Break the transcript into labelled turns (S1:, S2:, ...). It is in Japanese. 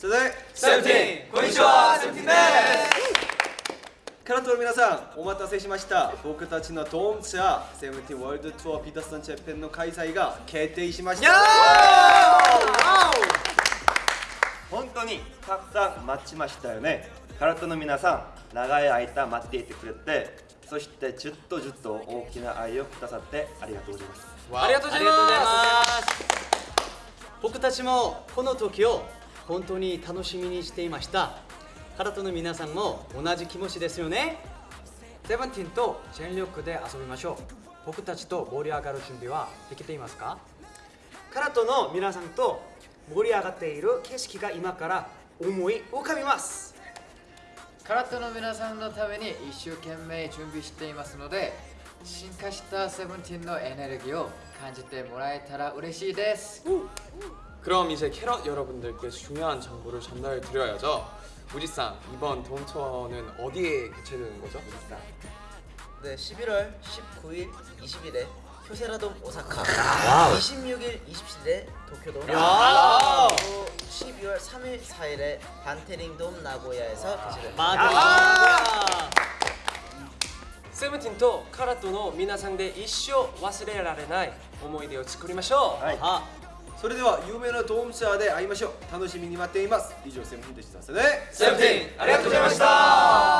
S1: それでは
S2: セブンティーンこんにちはセブンティーンです。
S1: カラトの皆さんお待たせしました。僕たちのドームツアーセブンティーンワールドツアーピータースタンチェッペンの開催が決定しました。
S3: 本当にたくさん待ちましたよね。カラトの皆さん長い間待っていてくれてそしてずっとずっと大きな愛をくださってありがとうございます。
S2: ありがとうございます。
S4: 僕たちもこの時を本当に楽しみにしていました。カラトの皆さんも同じ気持ちですよね。
S5: セブンティーンと全力で遊びましょう。僕たちと盛り上がる準備はできていますか？
S6: カラトの皆さんと盛り上がっている景色が今から思い浮かびます。
S7: カラットの皆さんのために一生懸命準備していますので進化したセブンティーンのエネルギーを感じてもらえたら嬉しいです
S2: 그럼 이제 캐럿 여러분들께 중요한 정보를 전달 드려야죠 우지상 이번 돔 투어는 어디에 개최되는 거죠?
S8: 네, 11월 19일, 20일에 효세라돔 오사카 26일, 27일에 도쿄돔 그리고 12월 3일, 4일에 반테링돔 나고야에서 개최됩니다
S4: 맞아
S9: セブンティーンとカラットの皆さんで一生忘れられない思い出を作りましょう、
S3: はい
S4: あ
S1: それでは有名なドームツアーで会いましょう。楽しみに待っています。以上セブンティーンでしたそれで
S2: セブンティーンありがとうございました。